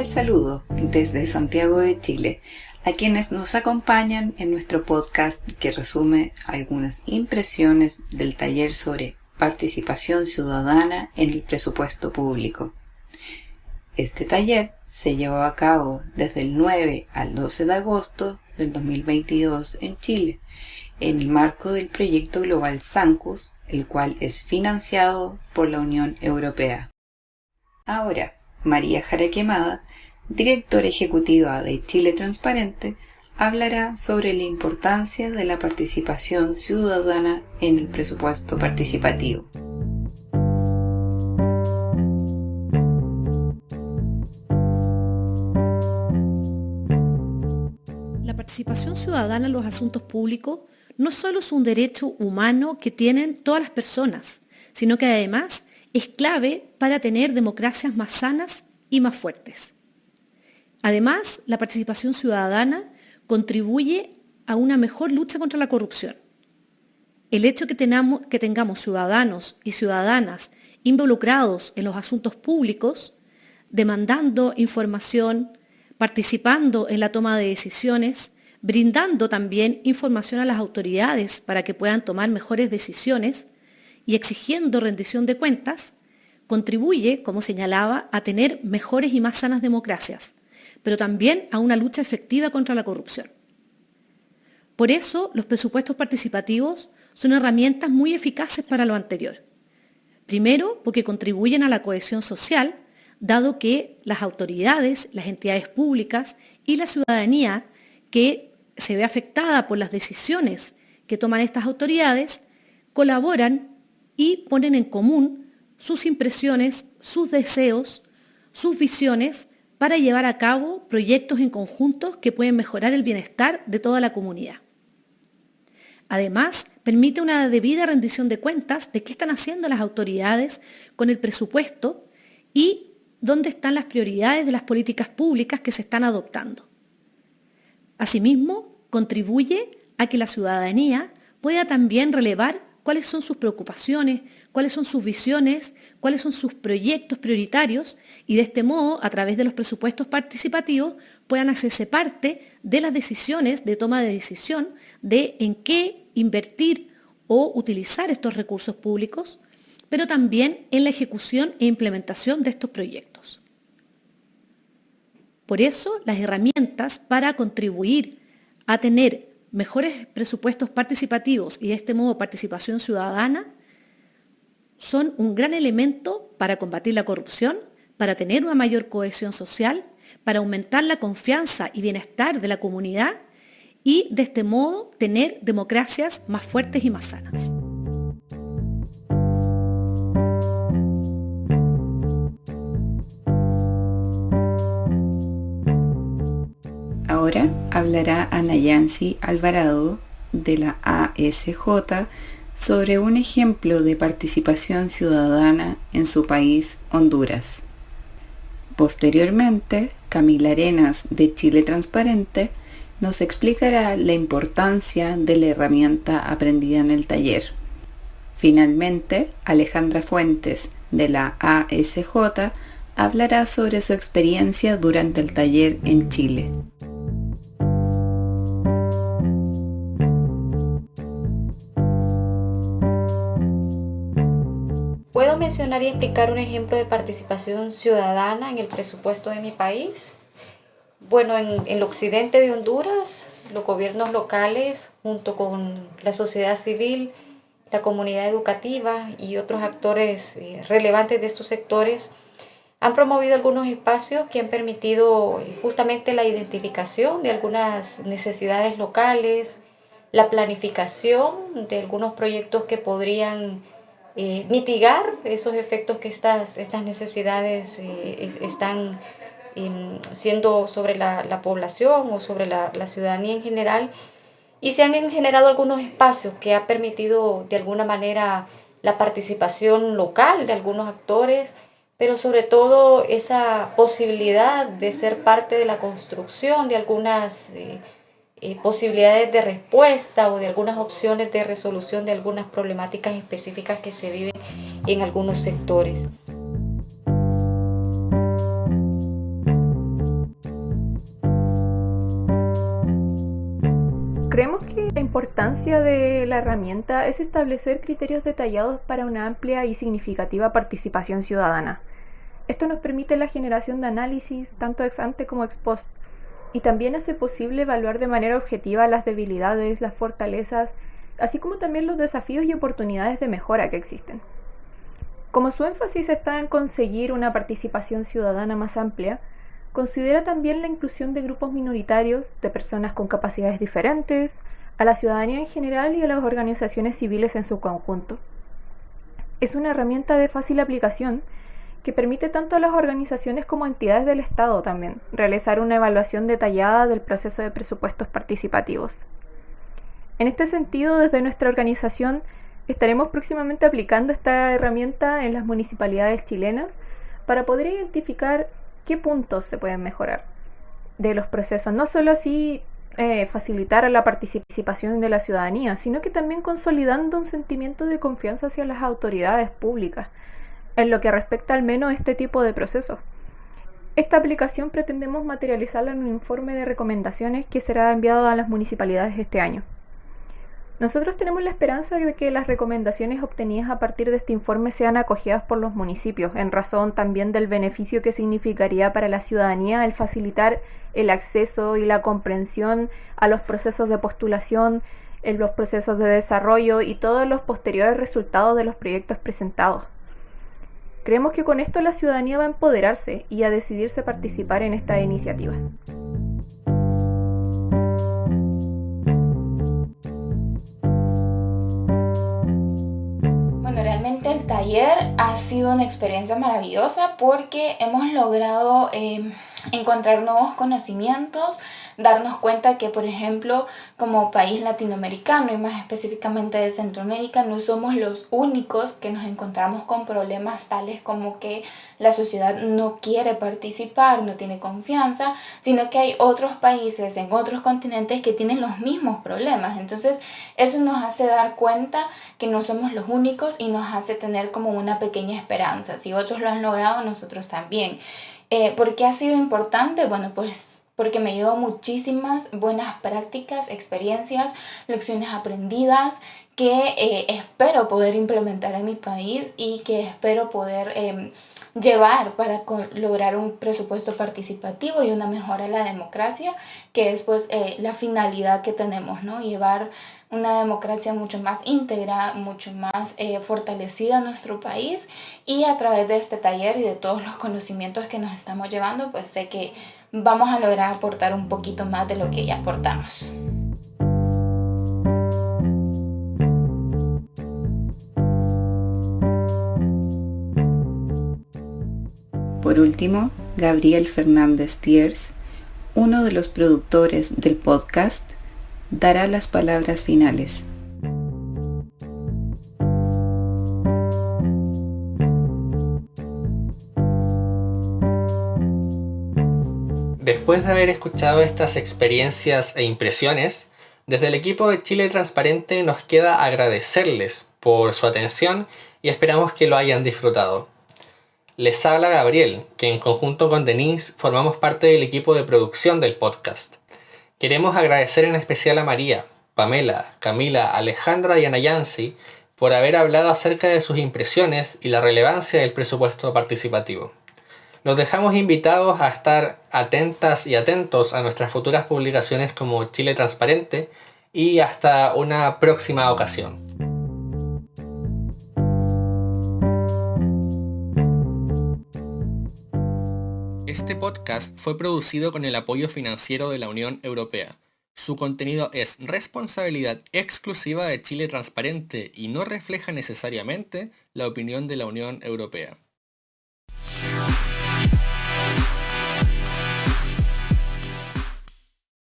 cordial saludo desde Santiago de Chile a quienes nos acompañan en nuestro podcast que resume algunas impresiones del taller sobre participación ciudadana en el presupuesto público. Este taller se llevó a cabo desde el 9 al 12 de agosto del 2022 en Chile, en el marco del proyecto global SANCUS, el cual es financiado por la Unión Europea. Ahora, María Jaraquemada, directora ejecutiva de Chile Transparente, hablará sobre la importancia de la participación ciudadana en el presupuesto participativo. La participación ciudadana en los asuntos públicos no solo es un derecho humano que tienen todas las personas, sino que además es clave para tener democracias más sanas y más fuertes. Además, la participación ciudadana contribuye a una mejor lucha contra la corrupción. El hecho que, que tengamos ciudadanos y ciudadanas involucrados en los asuntos públicos, demandando información, participando en la toma de decisiones, brindando también información a las autoridades para que puedan tomar mejores decisiones y exigiendo rendición de cuentas, contribuye, como señalaba, a tener mejores y más sanas democracias, pero también a una lucha efectiva contra la corrupción. Por eso, los presupuestos participativos son herramientas muy eficaces para lo anterior. Primero, porque contribuyen a la cohesión social, dado que las autoridades, las entidades públicas y la ciudadanía que se ve afectada por las decisiones que toman estas autoridades, colaboran y ponen en común sus impresiones, sus deseos, sus visiones para llevar a cabo proyectos en conjunto que pueden mejorar el bienestar de toda la comunidad. Además, permite una debida rendición de cuentas de qué están haciendo las autoridades con el presupuesto y dónde están las prioridades de las políticas públicas que se están adoptando. Asimismo, contribuye a que la ciudadanía pueda también relevar cuáles son sus preocupaciones, cuáles son sus visiones, cuáles son sus proyectos prioritarios y de este modo, a través de los presupuestos participativos, puedan hacerse parte de las decisiones de toma de decisión de en qué invertir o utilizar estos recursos públicos, pero también en la ejecución e implementación de estos proyectos. Por eso, las herramientas para contribuir a tener mejores presupuestos participativos y de este modo participación ciudadana son un gran elemento para combatir la corrupción, para tener una mayor cohesión social, para aumentar la confianza y bienestar de la comunidad y de este modo tener democracias más fuertes y más sanas. Hablará Ana Yancy Alvarado de la ASJ sobre un ejemplo de participación ciudadana en su país, Honduras. Posteriormente, Camila Arenas de Chile Transparente nos explicará la importancia de la herramienta aprendida en el taller. Finalmente, Alejandra Fuentes de la ASJ hablará sobre su experiencia durante el taller en Chile. Mencionar y explicar un ejemplo de participación ciudadana en el presupuesto de mi país. Bueno, en, el occidente de Honduras, los gobiernos locales, junto con la sociedad civil, la comunidad educativa y otros actores eh, relevantes de estos sectores, han promovido algunos espacios que han permitido eh, justamente la identificación de algunas necesidades locales, la planificación de algunos proyectos que podrían eh, mitigar esos efectos que estas, estas necesidades eh, están em, siendo sobre la, la, población o sobre la, la, ciudadanía en general. Y se han generado algunos espacios que ha permitido de alguna manera la participación local de algunos actores, pero sobre todo esa posibilidad de ser parte de la construcción de algunas... Eh, eh, posibilidades de respuesta o de algunas opciones de resolución de algunas problemáticas específicas que se viven en algunos sectores. Creemos que la importancia de la herramienta es establecer criterios detallados para una amplia y significativa participación ciudadana. Esto nos permite la generación de análisis, tanto ex ante como ex post, y también hace posible evaluar de manera objetiva las debilidades, las fortalezas, así como también los desafíos y oportunidades de mejora que existen. Como su énfasis está en conseguir una participación ciudadana más amplia, considera también la inclusión de grupos minoritarios, de personas con capacidades diferentes, a la ciudadanía en general y a las organizaciones civiles en su conjunto. Es una herramienta de fácil aplicación que permite tanto a las organizaciones como a entidades del Estado también realizar una evaluación detallada del proceso de presupuestos participativos. En este sentido, desde nuestra organización estaremos próximamente aplicando esta herramienta en las municipalidades chilenas para poder identificar qué puntos se pueden mejorar de los procesos, no solo así eh, facilitar la participación de la ciudadanía, sino que también consolidando un sentimiento de confianza hacia las autoridades públicas, en lo que respecta al menos a este tipo de procesos. Esta aplicación pretendemos materializarla en un informe de recomendaciones que será enviado a las municipalidades este año. Nosotros tenemos la esperanza de que las recomendaciones obtenidas a partir de este informe sean acogidas por los municipios, en razón también del beneficio que significaría para la ciudadanía el facilitar el acceso y la comprensión a los procesos de postulación, en los procesos de desarrollo y todos los posteriores resultados de los proyectos presentados. Creemos que con esto la ciudadanía va a empoderarse y a decidirse participar en estas iniciativas. Bueno, realmente el taller ha sido una experiencia maravillosa porque hemos logrado eh, encontrar nuevos conocimientos, darnos cuenta que, por ejemplo, como país latinoamericano y más específicamente de Centroamérica, no somos los únicos que nos encontramos con problemas tales como que la sociedad no quiere participar, no tiene confianza, sino que hay otros países en otros continentes que tienen los mismos problemas. Entonces, eso nos hace dar cuenta que no somos los únicos y nos hace tener como una pequeña esperanza. Si otros lo han logrado, nosotros también. Eh, ¿Por qué ha sido importante? Bueno, pues porque me llevó muchísimas buenas prácticas, experiencias, lecciones aprendidas que eh, espero poder implementar en mi país y que espero poder em, llevar para lograr un presupuesto participativo y una mejora en la democracia, que es pues eh, la finalidad que tenemos, ¿no? Llevar una democracia mucho más íntegra, mucho más eh, fortalecida en nuestro país y a través de este taller y de todos los conocimientos que nos estamos llevando, pues sé que vamos a lograr aportar un poquito más de lo que ya aportamos. Por último, Gabriel Fernández Tiers, uno de los productores del podcast, dará las palabras finales. Después de haber escuchado estas experiencias e impresiones, desde el equipo de Chile Transparente nos queda agradecerles por su atención y esperamos que lo hayan disfrutado. Les habla Gabriel, que en conjunto con Denise formamos parte del equipo de producción del podcast. Queremos agradecer en especial a María, Pamela, Camila, Alejandra y Anayansi por haber hablado acerca de sus impresiones y la relevancia del presupuesto participativo. Los dejamos invitados a estar atentas y atentos a nuestras futuras publicaciones como Chile Transparente y hasta una próxima ocasión. Este podcast fue producido con el apoyo financiero de la Unión Europea. Su contenido es responsabilidad exclusiva de Chile Transparente y no refleja necesariamente la opinión de la Unión Europea.